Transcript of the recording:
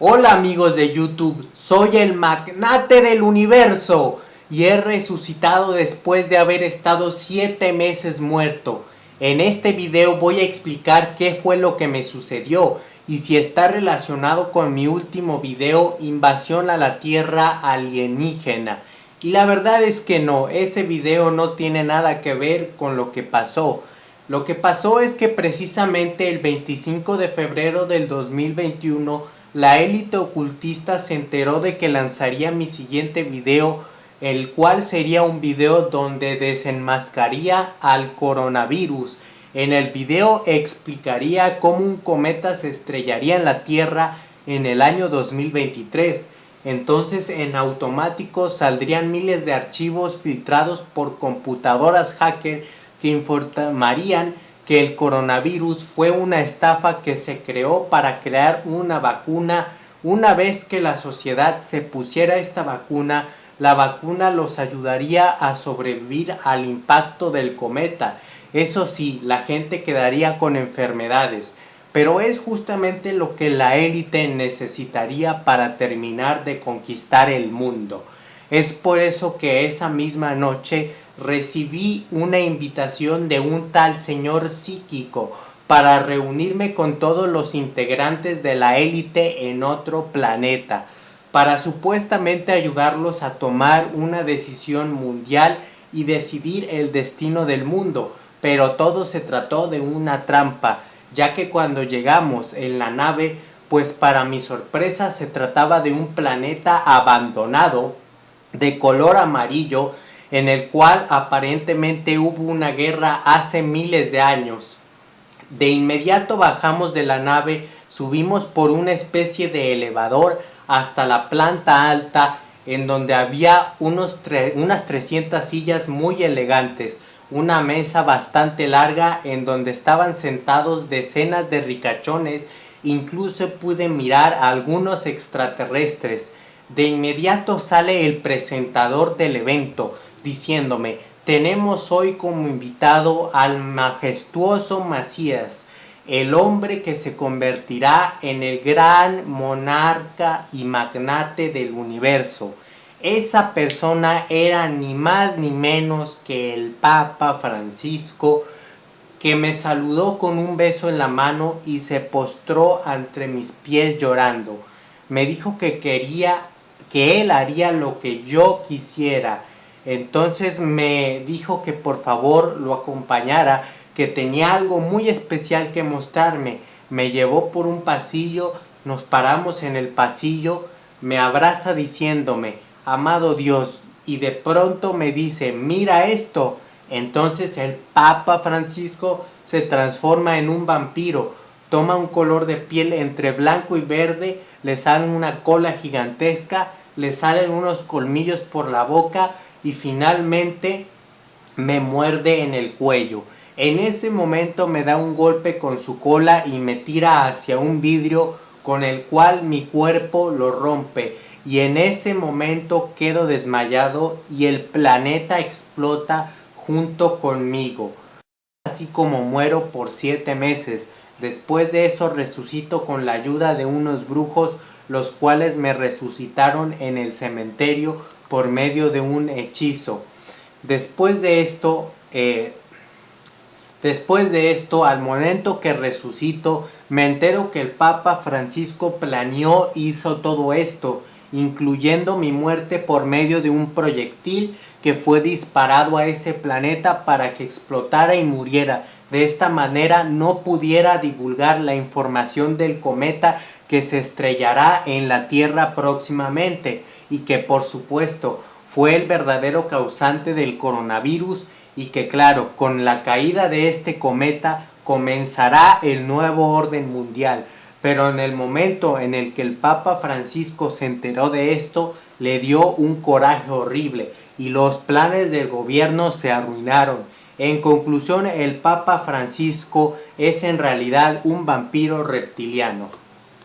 Hola amigos de YouTube, soy el magnate del universo y he resucitado después de haber estado 7 meses muerto. En este video voy a explicar qué fue lo que me sucedió y si está relacionado con mi último video Invasión a la Tierra Alienígena. Y la verdad es que no, ese video no tiene nada que ver con lo que pasó. Lo que pasó es que precisamente el 25 de febrero del 2021 la élite ocultista se enteró de que lanzaría mi siguiente video, el cual sería un video donde desenmascaría al coronavirus. En el video explicaría cómo un cometa se estrellaría en la Tierra en el año 2023. Entonces en automático saldrían miles de archivos filtrados por computadoras hacker que informarían que el coronavirus fue una estafa que se creó para crear una vacuna. Una vez que la sociedad se pusiera esta vacuna, la vacuna los ayudaría a sobrevivir al impacto del cometa. Eso sí, la gente quedaría con enfermedades, pero es justamente lo que la élite necesitaría para terminar de conquistar el mundo. Es por eso que esa misma noche recibí una invitación de un tal señor psíquico para reunirme con todos los integrantes de la élite en otro planeta, para supuestamente ayudarlos a tomar una decisión mundial y decidir el destino del mundo, pero todo se trató de una trampa, ya que cuando llegamos en la nave, pues para mi sorpresa se trataba de un planeta abandonado, de color amarillo, en el cual aparentemente hubo una guerra hace miles de años. De inmediato bajamos de la nave, subimos por una especie de elevador hasta la planta alta en donde había unos unas 300 sillas muy elegantes, una mesa bastante larga en donde estaban sentados decenas de ricachones, incluso pude mirar a algunos extraterrestres. De inmediato sale el presentador del evento diciéndome, tenemos hoy como invitado al majestuoso Macías, el hombre que se convertirá en el gran monarca y magnate del universo. Esa persona era ni más ni menos que el Papa Francisco, que me saludó con un beso en la mano y se postró entre mis pies llorando. Me dijo que quería que él haría lo que yo quisiera. Entonces me dijo que por favor lo acompañara, que tenía algo muy especial que mostrarme. Me llevó por un pasillo, nos paramos en el pasillo, me abraza diciéndome, amado Dios, y de pronto me dice, mira esto. Entonces el Papa Francisco se transforma en un vampiro, toma un color de piel entre blanco y verde, le sale una cola gigantesca, le salen unos colmillos por la boca y finalmente me muerde en el cuello. En ese momento me da un golpe con su cola y me tira hacia un vidrio con el cual mi cuerpo lo rompe y en ese momento quedo desmayado y el planeta explota junto conmigo. Así como muero por siete meses. Después de eso resucito con la ayuda de unos brujos los cuales me resucitaron en el cementerio por medio de un hechizo. Después de esto, eh, después de esto, al momento que resucito, me entero que el Papa Francisco planeó, hizo todo esto, incluyendo mi muerte por medio de un proyectil que fue disparado a ese planeta para que explotara y muriera. De esta manera no pudiera divulgar la información del cometa que se estrellará en la Tierra próximamente y que por supuesto fue el verdadero causante del coronavirus y que claro, con la caída de este cometa comenzará el nuevo orden mundial. Pero en el momento en el que el Papa Francisco se enteró de esto, le dio un coraje horrible y los planes del gobierno se arruinaron. En conclusión, el Papa Francisco es en realidad un vampiro reptiliano.